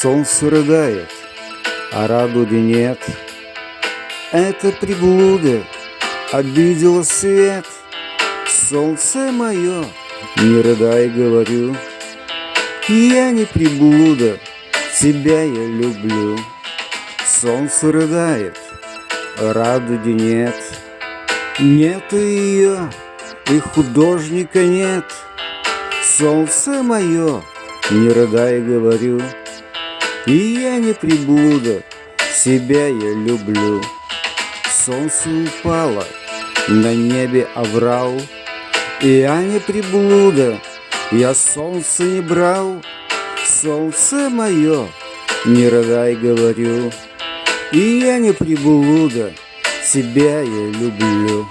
Солнце рыдает, а радуги нет. Это приблуда обидела свет. Солнце мое, не рыдай, говорю, Я не приблуда, тебя я люблю. Солнце рыдает, а радуги нет. Нету ее, и художника нет. Солнце мое, не рыдай, говорю, И я не приблуда, себя я люблю. Солнце упало, на небе оврал, И я не приблуда, я солнце не брал. Солнце мое, не рыдай, говорю, И я не приблуда, себя я люблю.